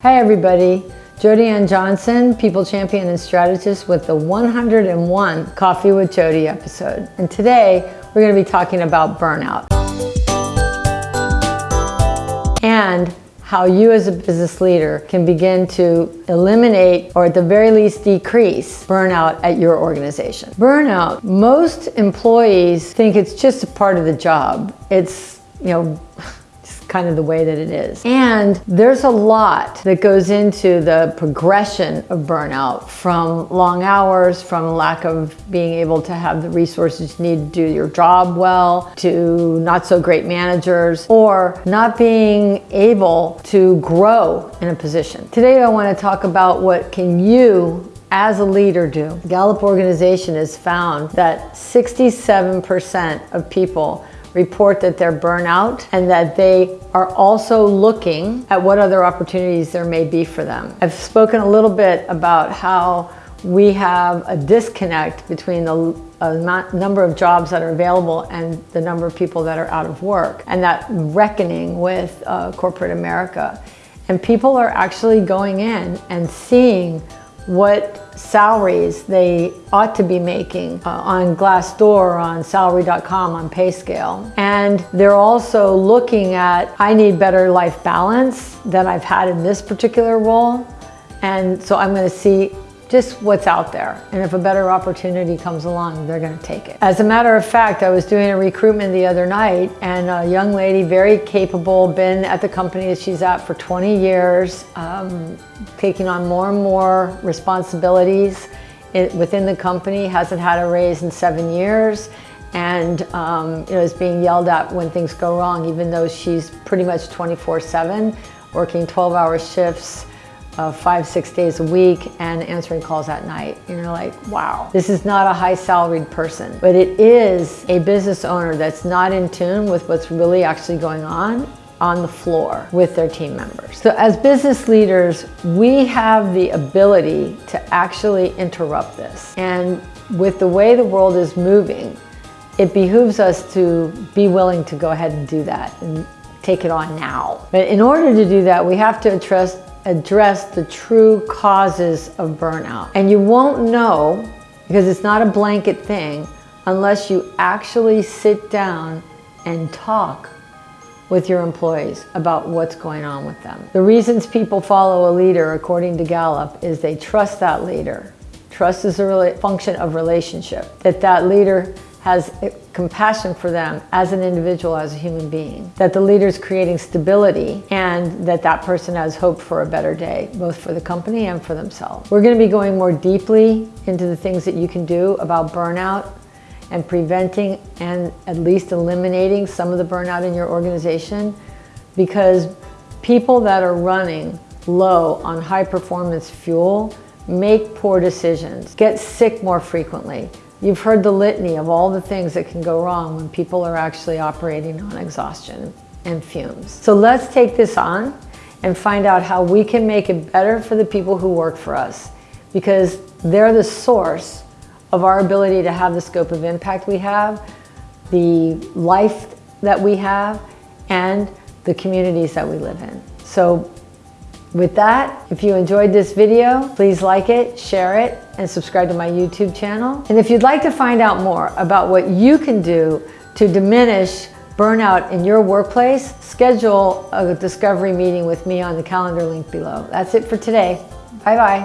Hi everybody, Jody Ann Johnson, People Champion and Strategist with the 101 Coffee with Jody episode. And today we're going to be talking about burnout and how you as a business leader can begin to eliminate or at the very least decrease burnout at your organization. Burnout, most employees think it's just a part of the job. It's, you know, kind of the way that it is. And there's a lot that goes into the progression of burnout from long hours, from lack of being able to have the resources you need to do your job well, to not so great managers, or not being able to grow in a position. Today I want to talk about what can you as a leader do. Gallup organization has found that 67% of people report that they're burnout and that they are also looking at what other opportunities there may be for them. I've spoken a little bit about how we have a disconnect between the number of jobs that are available and the number of people that are out of work and that reckoning with uh, corporate America. And people are actually going in and seeing what salaries they ought to be making uh, on Glassdoor, on salary.com, on PayScale. And they're also looking at, I need better life balance than I've had in this particular role. And so I'm gonna see just what's out there. And if a better opportunity comes along, they're gonna take it. As a matter of fact, I was doing a recruitment the other night and a young lady, very capable, been at the company that she's at for 20 years, um, taking on more and more responsibilities it, within the company, hasn't had a raise in seven years and um, you know, is being yelled at when things go wrong, even though she's pretty much 24-7, working 12-hour shifts, uh, five, six days a week and answering calls at night. And you're like, wow, this is not a high salaried person, but it is a business owner that's not in tune with what's really actually going on on the floor with their team members. So as business leaders, we have the ability to actually interrupt this. And with the way the world is moving, it behooves us to be willing to go ahead and do that and take it on now. But in order to do that, we have to address address the true causes of burnout. And you won't know, because it's not a blanket thing, unless you actually sit down and talk with your employees about what's going on with them. The reasons people follow a leader, according to Gallup, is they trust that leader. Trust is a really function of relationship, that that leader has compassion for them as an individual, as a human being, that the leader is creating stability and that that person has hope for a better day, both for the company and for themselves. We're gonna be going more deeply into the things that you can do about burnout and preventing and at least eliminating some of the burnout in your organization because people that are running low on high performance fuel make poor decisions, get sick more frequently, You've heard the litany of all the things that can go wrong when people are actually operating on exhaustion and fumes. So let's take this on and find out how we can make it better for the people who work for us because they're the source of our ability to have the scope of impact we have, the life that we have, and the communities that we live in. So with that, if you enjoyed this video, please like it, share it, and subscribe to my YouTube channel. And if you'd like to find out more about what you can do to diminish burnout in your workplace, schedule a discovery meeting with me on the calendar link below. That's it for today. Bye-bye.